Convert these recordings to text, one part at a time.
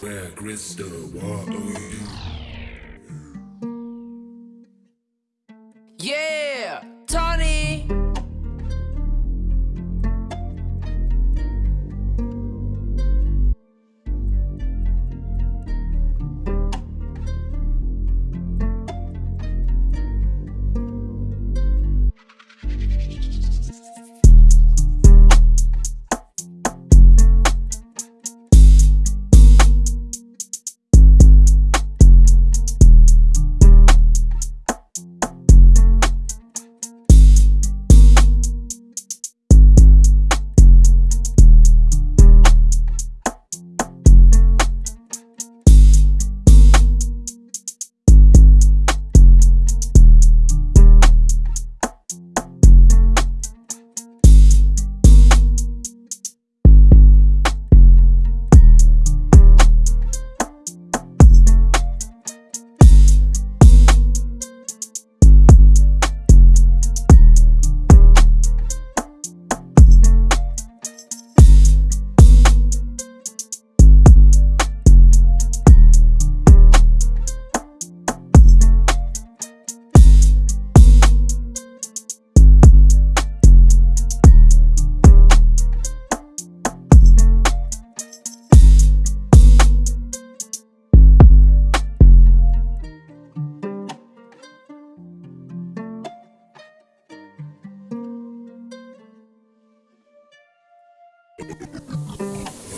Where crystal water. Yeah,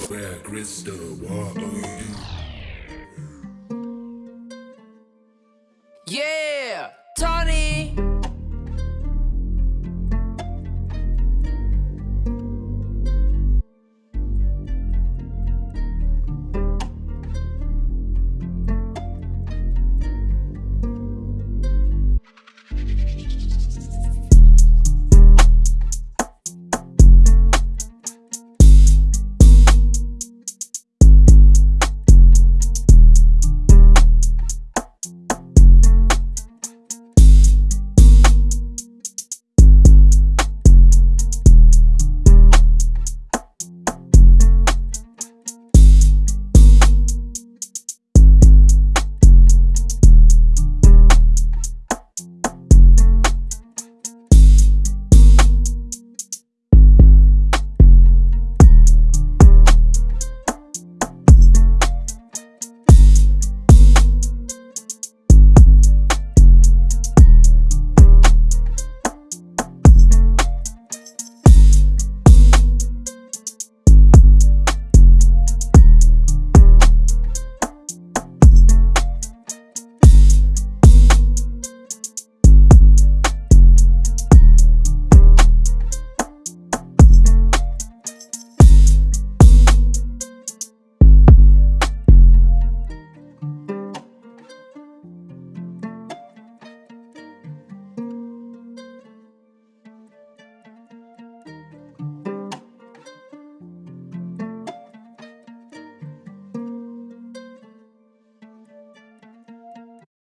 Where crystal water. Yeah.